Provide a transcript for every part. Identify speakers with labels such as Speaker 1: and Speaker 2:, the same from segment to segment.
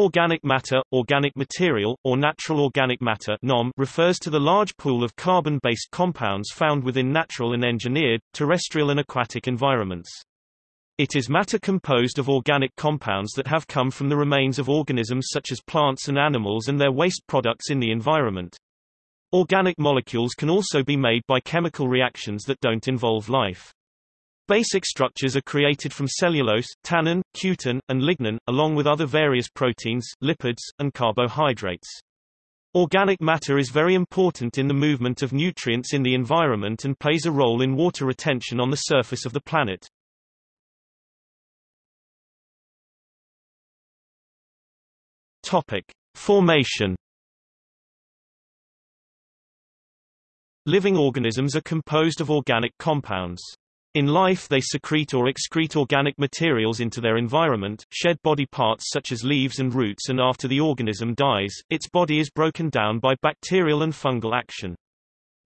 Speaker 1: Organic matter, organic material, or natural organic matter NOM refers to the large pool of carbon-based compounds found within natural and engineered, terrestrial and aquatic environments. It is matter composed of organic compounds that have come from the remains of organisms such as plants and animals and their waste products in the environment. Organic molecules can also be made by chemical reactions that don't involve life. Basic structures are created from cellulose, tannin, cutin, and lignin, along with other various proteins, lipids, and carbohydrates. Organic matter is very important in the movement of nutrients in the environment and plays a role in water retention on the surface of the planet. Topic: Formation Living organisms are composed of organic compounds. In life they secrete or excrete organic materials into their environment, shed body parts such as leaves and roots and after the organism dies, its body is broken down by bacterial and fungal action.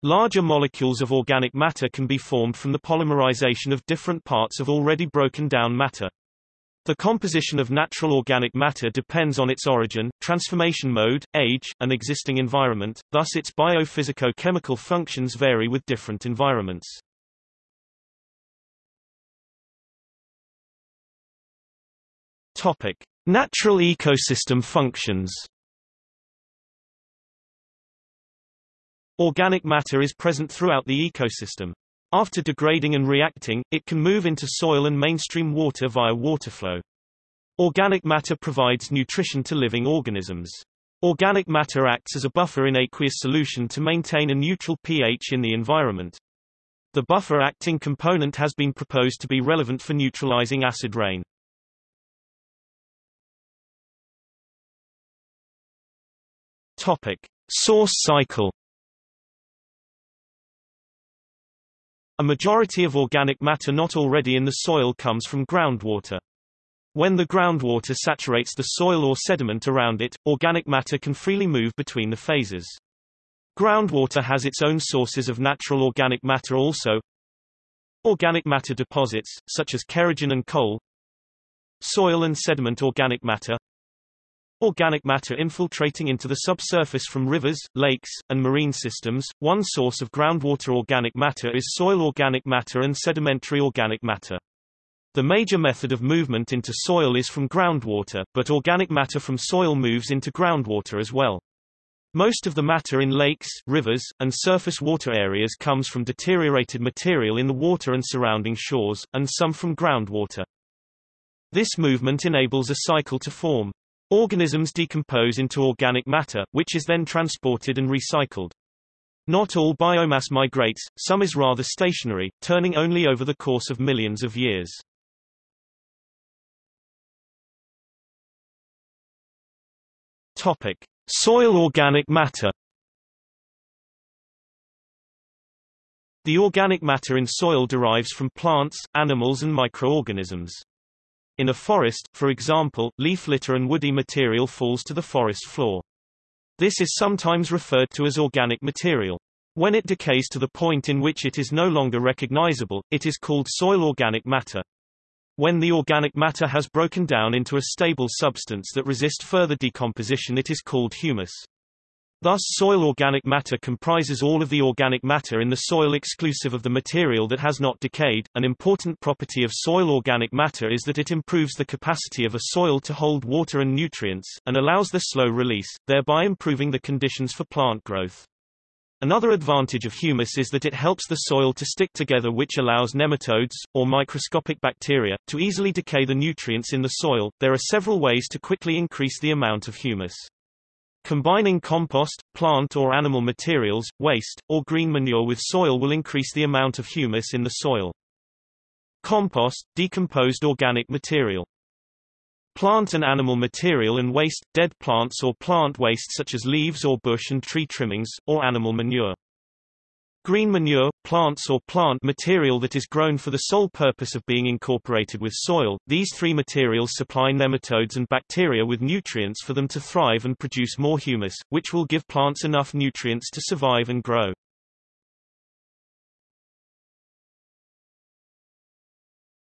Speaker 1: Larger molecules of organic matter can be formed from the polymerization of different parts of already broken down matter. The composition of natural organic matter depends on its origin, transformation mode, age, and existing environment, thus its biophysico-chemical functions vary with different environments. Topic: Natural ecosystem functions. Organic matter is present throughout the ecosystem. After degrading and reacting, it can move into soil and mainstream water via water flow. Organic matter provides nutrition to living organisms. Organic matter acts as a buffer in aqueous solution to maintain a neutral pH in the environment. The buffer acting component has been proposed to be relevant for neutralizing acid rain. Topic: Source cycle. A majority of organic matter not already in the soil comes from groundwater. When the groundwater saturates the soil or sediment around it, organic matter can freely move between the phases. Groundwater has its own sources of natural organic matter also. Organic matter deposits, such as kerogen and coal. Soil and sediment organic matter. Organic matter infiltrating into the subsurface from rivers, lakes, and marine systems. One source of groundwater organic matter is soil organic matter and sedimentary organic matter. The major method of movement into soil is from groundwater, but organic matter from soil moves into groundwater as well. Most of the matter in lakes, rivers, and surface water areas comes from deteriorated material in the water and surrounding shores, and some from groundwater. This movement enables a cycle to form. Organisms decompose into organic matter, which is then transported and recycled. Not all biomass migrates, some is rather stationary, turning only over the course of millions of years. Topic: Soil organic matter. The organic matter in soil derives from plants, animals and microorganisms. In a forest, for example, leaf litter and woody material falls to the forest floor. This is sometimes referred to as organic material. When it decays to the point in which it is no longer recognizable, it is called soil organic matter. When the organic matter has broken down into a stable substance that resists further decomposition it is called humus. Thus soil organic matter comprises all of the organic matter in the soil exclusive of the material that has not decayed. An important property of soil organic matter is that it improves the capacity of a soil to hold water and nutrients, and allows their slow release, thereby improving the conditions for plant growth. Another advantage of humus is that it helps the soil to stick together which allows nematodes, or microscopic bacteria, to easily decay the nutrients in the soil. There are several ways to quickly increase the amount of humus. Combining compost, plant or animal materials, waste, or green manure with soil will increase the amount of humus in the soil. Compost, decomposed organic material. Plant and animal material and waste, dead plants or plant waste such as leaves or bush and tree trimmings, or animal manure. Green manure, plants or plant material that is grown for the sole purpose of being incorporated with soil. These three materials supply nematodes and bacteria with nutrients for them to thrive and produce more humus, which will give plants enough nutrients to survive and grow.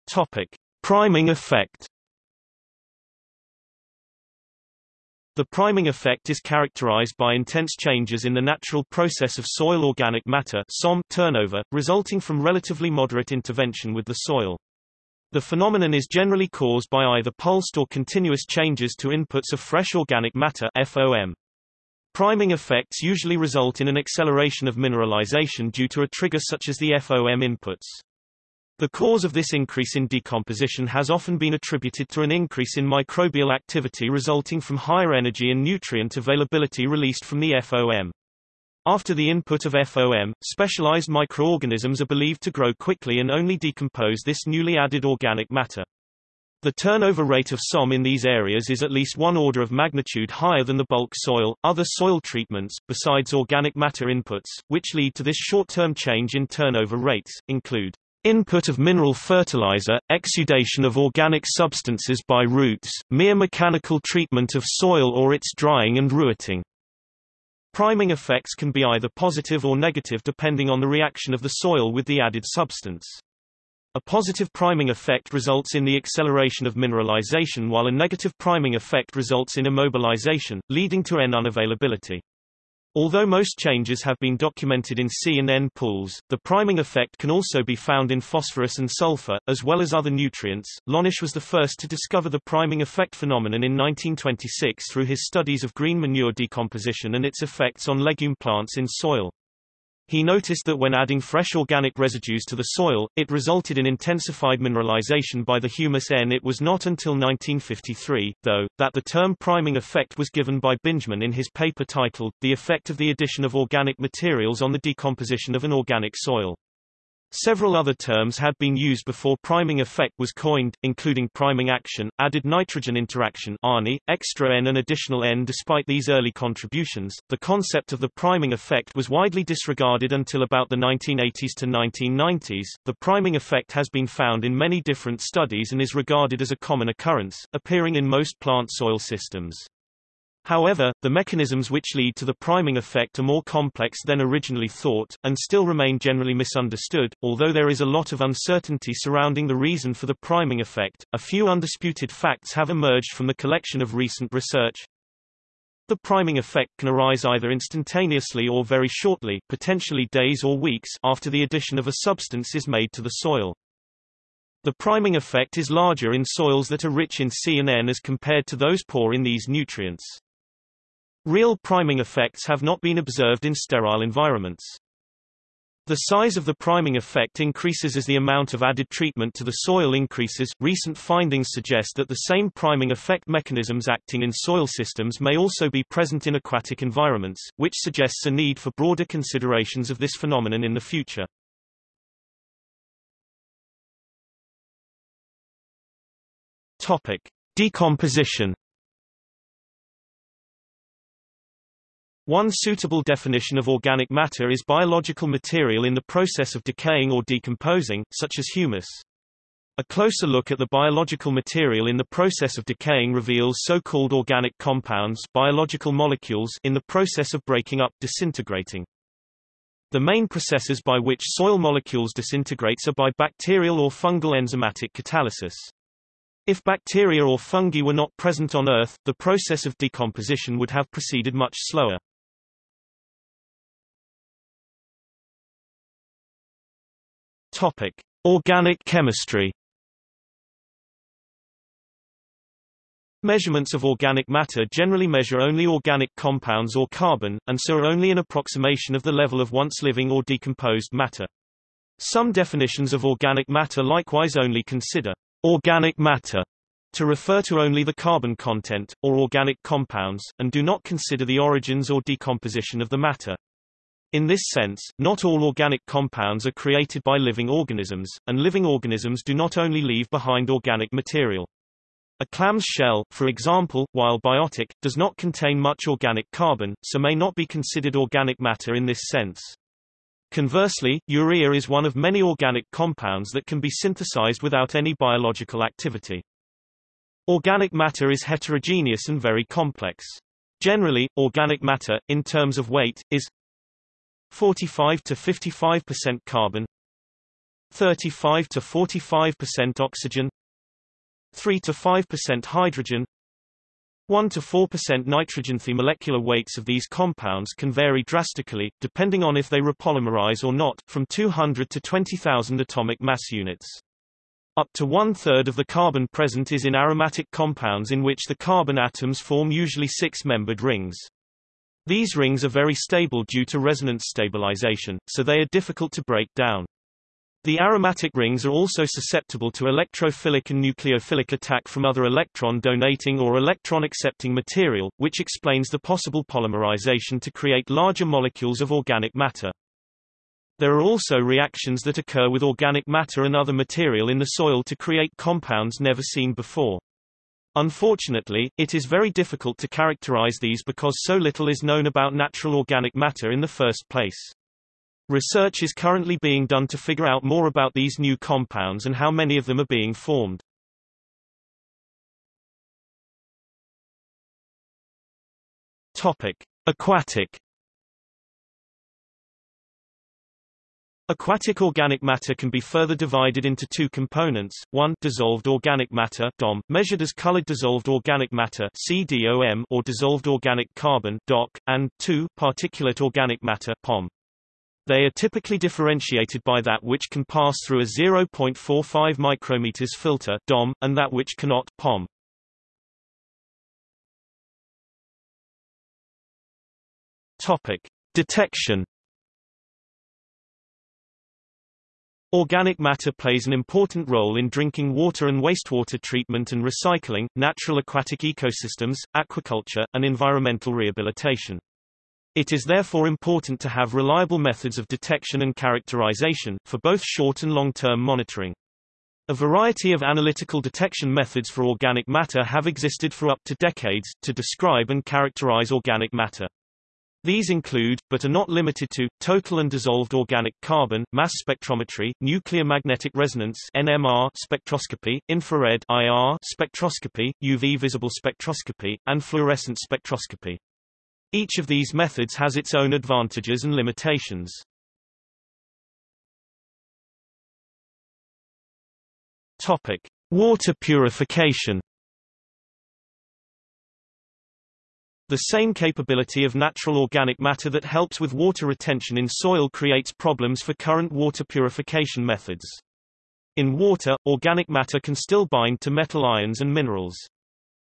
Speaker 1: Topic: Priming effect The priming effect is characterized by intense changes in the natural process of soil organic matter SOM turnover, resulting from relatively moderate intervention with the soil. The phenomenon is generally caused by either pulsed or continuous changes to inputs of fresh organic matter FOM. Priming effects usually result in an acceleration of mineralization due to a trigger such as the FOM inputs. The cause of this increase in decomposition has often been attributed to an increase in microbial activity resulting from higher energy and nutrient availability released from the FOM. After the input of FOM, specialized microorganisms are believed to grow quickly and only decompose this newly added organic matter. The turnover rate of SOM in these areas is at least one order of magnitude higher than the bulk soil. Other soil treatments, besides organic matter inputs, which lead to this short-term change in turnover rates, include Input of mineral fertilizer, exudation of organic substances by roots, mere mechanical treatment of soil or its drying and rewetting. Priming effects can be either positive or negative depending on the reaction of the soil with the added substance. A positive priming effect results in the acceleration of mineralization while a negative priming effect results in immobilization, leading to N unavailability. Although most changes have been documented in C and N pools, the priming effect can also be found in phosphorus and sulfur, as well as other nutrients. Löhnis was the first to discover the priming effect phenomenon in 1926 through his studies of green manure decomposition and its effects on legume plants in soil. He noticed that when adding fresh organic residues to the soil, it resulted in intensified mineralization by the humus N. It was not until 1953, though, that the term priming effect was given by Bingeman in his paper titled, The Effect of the Addition of Organic Materials on the Decomposition of an Organic Soil. Several other terms had been used before priming effect was coined, including priming action, added nitrogen interaction ANI, extra N and additional N. Despite these early contributions, the concept of the priming effect was widely disregarded until about the 1980s to 1990s. The priming effect has been found in many different studies and is regarded as a common occurrence, appearing in most plant soil systems. However, the mechanisms which lead to the priming effect are more complex than originally thought, and still remain generally misunderstood. Although there is a lot of uncertainty surrounding the reason for the priming effect, a few undisputed facts have emerged from the collection of recent research. The priming effect can arise either instantaneously or very shortly, potentially days or weeks, after the addition of a substance is made to the soil. The priming effect is larger in soils that are rich in C and N as compared to those poor in these nutrients. Real priming effects have not been observed in sterile environments. The size of the priming effect increases as the amount of added treatment to the soil increases. Recent findings suggest that the same priming effect mechanisms acting in soil systems may also be present in aquatic environments, which suggests a need for broader considerations of this phenomenon in the future. Topic: Decomposition One suitable definition of organic matter is biological material in the process of decaying or decomposing, such as humus. A closer look at the biological material in the process of decaying reveals so-called organic compounds biological molecules in the process of breaking up disintegrating. The main processes by which soil molecules disintegrates are by bacterial or fungal enzymatic catalysis. If bacteria or fungi were not present on Earth, the process of decomposition would have proceeded much slower. Topic: Organic chemistry. Measurements of organic matter generally measure only organic compounds or carbon, and so are only an approximation of the level of once living or decomposed matter. Some definitions of organic matter likewise only consider organic matter to refer to only the carbon content, or organic compounds, and do not consider the origins or decomposition of the matter. In this sense, not all organic compounds are created by living organisms, and living organisms do not only leave behind organic material. A clam's shell, for example, while biotic, does not contain much organic carbon, so may not be considered organic matter in this sense. Conversely, urea is one of many organic compounds that can be synthesized without any biological activity. Organic matter is heterogeneous and very complex. Generally, organic matter, in terms of weight, is 45 to 55% carbon 35 to 45% oxygen 3 to 5% hydrogen 1 to 4% nitrogen. The molecular weights of these compounds can vary drastically, depending on if they repolymerize or not, from 200 to 20,000 atomic mass units. Up to one-third of the carbon present is in aromatic compounds in which the carbon atoms form usually six-membered rings. These rings are very stable due to resonance stabilization, so they are difficult to break down. The aromatic rings are also susceptible to electrophilic and nucleophilic attack from other electron-donating or electron-accepting material, which explains the possible polymerization to create larger molecules of organic matter. There are also reactions that occur with organic matter and other material in the soil to create compounds never seen before. Unfortunately, it is very difficult to characterize these because so little is known about natural organic matter in the first place. Research is currently being done to figure out more about these new compounds and how many of them are being formed. Topic: Aquatic Aquatic organic matter can be further divided into two components, one dissolved organic matter DOM, measured as colored dissolved organic matter CDOM, or dissolved organic carbon DOC, and two particulate organic matter POM. They are typically differentiated by that which can pass through a 0.45 micrometers filter DOM, and that which cannot POM. Topic. Detection Organic matter plays an important role in drinking water and wastewater treatment and recycling, natural aquatic ecosystems, aquaculture, and environmental rehabilitation. It is therefore important to have reliable methods of detection and characterization, for both short and long-term monitoring. A variety of analytical detection methods for organic matter have existed for up to decades, to describe and characterize organic matter. These include, but are not limited to, total and dissolved organic carbon, mass spectrometry, nuclear magnetic resonance NMR spectroscopy, infrared IR spectroscopy, UV visible spectroscopy, and fluorescent spectroscopy. Each of these methods has its own advantages and limitations. Topic: Water purification. The same capability of natural organic matter that helps with water retention in soil creates problems for current water purification methods. In water, organic matter can still bind to metal ions and minerals.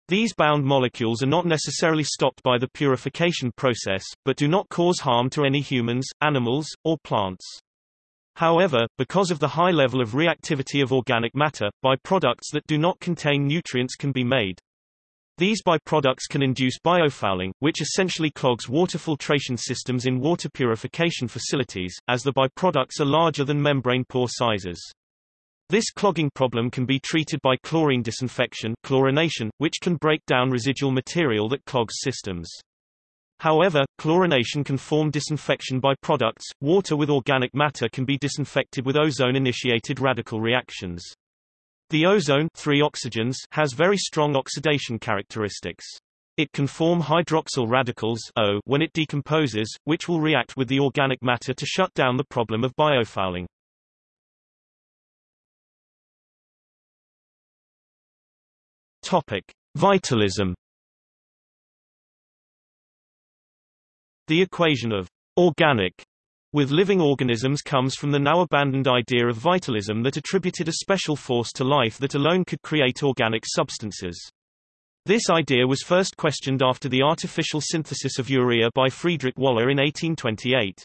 Speaker 1: These bound molecules are not necessarily stopped by the purification process, but do not cause harm to any humans, animals, or plants. However, because of the high level of reactivity of organic matter, byproducts that do not contain nutrients can be made. These byproducts can induce biofouling, which essentially clogs water filtration systems in water purification facilities, as the byproducts are larger than membrane pore sizes. This clogging problem can be treated by chlorine disinfection chlorination, which can break down residual material that clogs systems. However, chlorination can form disinfection byproducts. Water with organic matter can be disinfected with ozone-initiated radical reactions. The ozone three oxygens has very strong oxidation characteristics. It can form hydroxyl radicals O when it decomposes, which will react with the organic matter to shut down the problem of biofouling. Topic: Vitalism. The equation of organic with living organisms comes from the now abandoned idea of vitalism that attributed a special force to life that alone could create organic substances. This idea was first questioned after the artificial synthesis of urea by Friedrich Wöhler in 1828.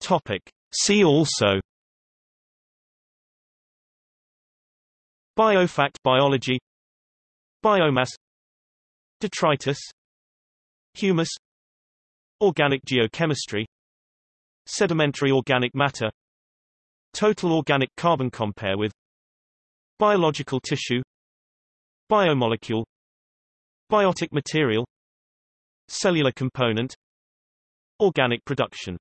Speaker 1: Topic. See also Biofact biology Biomass Detritus Humus Organic geochemistry Sedimentary organic matter Total organic carbon compare with Biological tissue Biomolecule Biotic material Cellular component Organic production